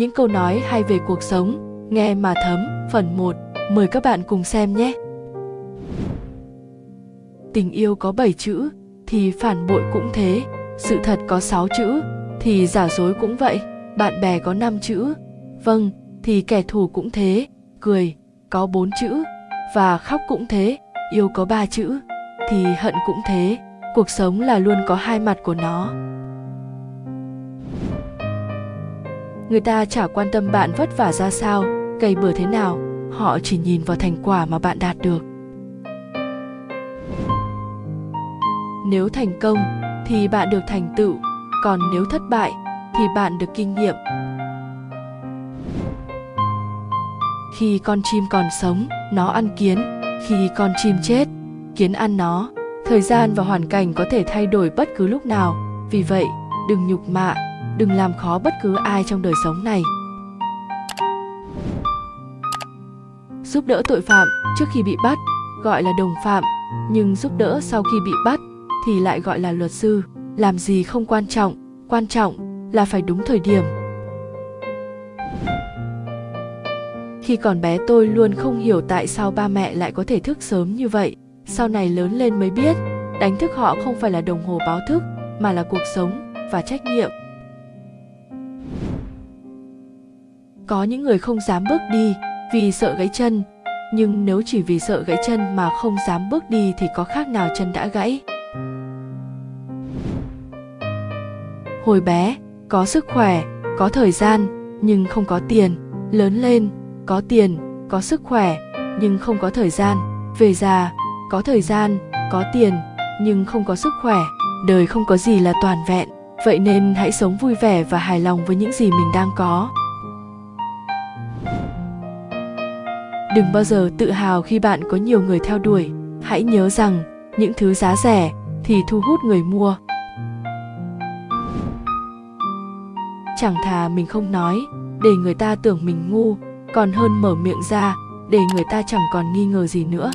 những câu nói hay về cuộc sống, nghe mà thấm, phần 1, mời các bạn cùng xem nhé. Tình yêu có 7 chữ, thì phản bội cũng thế, sự thật có 6 chữ, thì giả dối cũng vậy, bạn bè có 5 chữ, vâng, thì kẻ thù cũng thế, cười, có 4 chữ, và khóc cũng thế, yêu có 3 chữ, thì hận cũng thế, cuộc sống là luôn có hai mặt của nó. Người ta chả quan tâm bạn vất vả ra sao cày bừa thế nào, họ chỉ nhìn vào thành quả mà bạn đạt được. Nếu thành công, thì bạn được thành tựu, còn nếu thất bại, thì bạn được kinh nghiệm. Khi con chim còn sống, nó ăn kiến, khi con chim chết, kiến ăn nó, thời gian và hoàn cảnh có thể thay đổi bất cứ lúc nào. Vì vậy, đừng nhục mạ đừng làm khó bất cứ ai trong đời sống này. Giúp đỡ tội phạm trước khi bị bắt, gọi là đồng phạm, nhưng giúp đỡ sau khi bị bắt thì lại gọi là luật sư. Làm gì không quan trọng quan trọng là phải đúng thời điểm. Khi còn bé tôi luôn không hiểu tại sao ba mẹ lại có thể thức sớm như vậy. Sau này lớn lên mới biết, đánh thức họ không phải là đồng hồ báo thức, mà là cuộc sống và trách nhiệm. Có những người không dám bước đi vì sợ gãy chân, nhưng nếu chỉ vì sợ gãy chân mà không dám bước đi thì có khác nào chân đã gãy? Hồi bé, có sức khỏe, có thời gian, nhưng không có tiền. Lớn lên, có tiền, có sức khỏe, nhưng không có thời gian. Về già, có thời gian, có tiền, nhưng không có sức khỏe. Đời không có gì là toàn vẹn. Vậy nên hãy sống vui vẻ và hài lòng với những gì mình đang có. Đừng bao giờ tự hào khi bạn có nhiều người theo đuổi. Hãy nhớ rằng, những thứ giá rẻ thì thu hút người mua. Chẳng thà mình không nói, để người ta tưởng mình ngu, còn hơn mở miệng ra, để người ta chẳng còn nghi ngờ gì nữa.